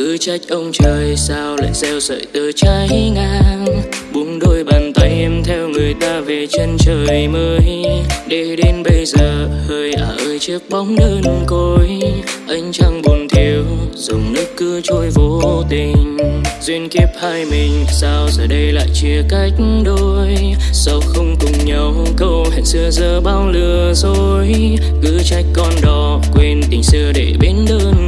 cứ trách ông trời sao lại gieo sợi tơ cháy ngang. Buông đôi bàn tay em theo người ta về chân trời mới. Để đến bây giờ, hơi à ơi, chiếc bóng đơn côi. Anh chẳng buồn thiếu dòng nước cứ trôi vô tình. Duyên kiếp hai mình, sao giờ đây lại chia cách đôi? Sao không cùng nhau, câu hẹn xưa giờ bao lừa dối? Cứ trách con đò, quên tình xưa để bên đơn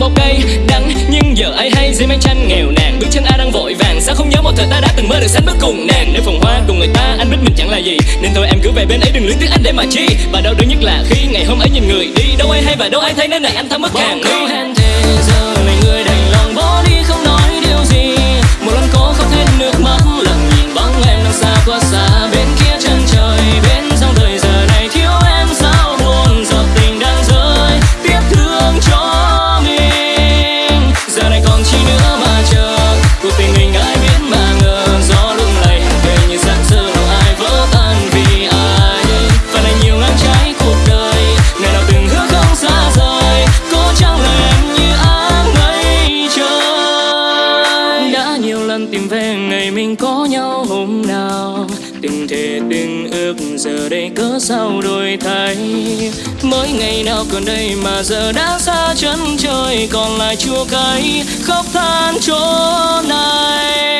mê cây đắng. Nhưng giờ ai hay dưới mái tranh nghèo nàn, bước chân ai đang vội vàng. Sao không nhớ một thời ta đã từng mơ được sánh bước cùng nàng? Nơi phòng hoa cùng người ta, anh biết mình chẳng là gì. Nên thôi em cứ về bên ấy, đừng luyến tiếc anh để mà chi. Và đau đớn nhất là khi ngày hôm ấy nhìn người đi. Đâu ai hay và đâu ai thấy nên này, anh thấm mất hàng. Đi what's up đừng ước giờ đây cớ sao đổi thay. Mỗi ngày nào còn đây mà giờ đã xa chân trời, còn lại chua cay khóc than chỗ này.